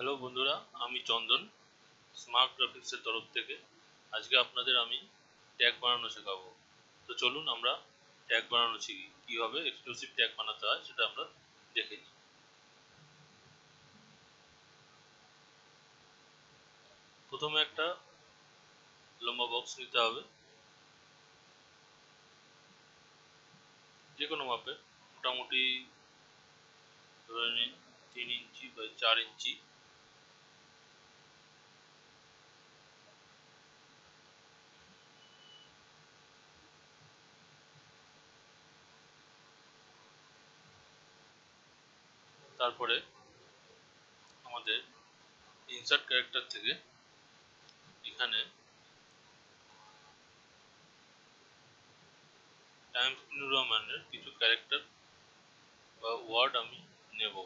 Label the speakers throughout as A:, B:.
A: Hello বন্ধুরা, আমি চন্দন smart গ্রাফিক্সের তরফ থেকে। আজকে আপনাদের আমি ট্যাগ বানানো শেখাবো। তো চলুন আমরা ট্যাগ বানানো শিখি। কীভাবে এক্সক্লুসিভ ট্যাগ বানাতে হয় সেটা আমরা দেখে নিই। প্রথমে একটা লম্বা বক্স নিতে হবে। যে কোনো মাপের, মোটামুটি ধরে নিন তিন ইঞ্চি বা চার ইঞ্চি। তারপরে আমাদের ইনসার্ট ক্যারেক্টার থেকে এখানে টাইমস নিউ রোমানের কিছু ক্যারেক্টার বা ওয়ার্ড আমি নেব।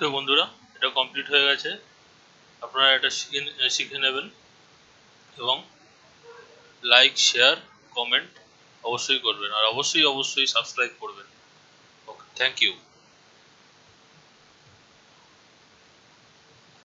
A: ওকে বন্ধুরা, এটা কমপ্লিট হয়ে গেছে। আপনারা এটা শিখে শিখে নেবেন এবং লাইক শেয়ার কমেন্ট অবশ্যই করবেন। আর অবশ্যই অবশ্যই সাবস্ক্রাইব করবেন। Okay thank you